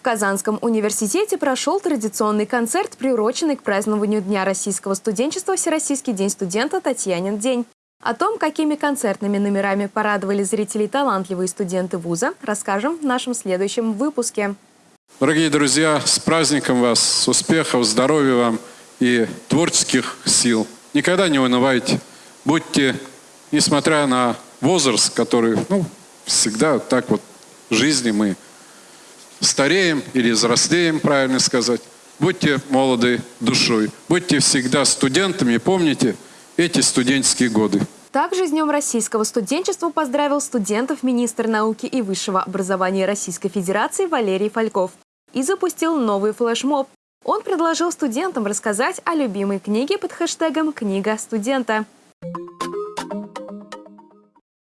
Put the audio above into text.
В Казанском университете прошел традиционный концерт, приуроченный к празднованию Дня российского студенчества Всероссийский день студента Татьянин день. О том, какими концертными номерами порадовали зрителей талантливые студенты вуза, расскажем в нашем следующем выпуске. Дорогие друзья, с праздником вас, с успехов, здоровья вам и творческих сил. Никогда не унывайте. Будьте, несмотря на возраст, который, ну, всегда так вот в жизни мы стареем или взрослеем, правильно сказать. Будьте молоды душой, будьте всегда студентами, помните эти студенческие годы. Также с Днем российского студенчества поздравил студентов министр науки и высшего образования Российской Федерации Валерий Фальков и запустил новый флешмоб. Он предложил студентам рассказать о любимой книге под хэштегом «Книга студента».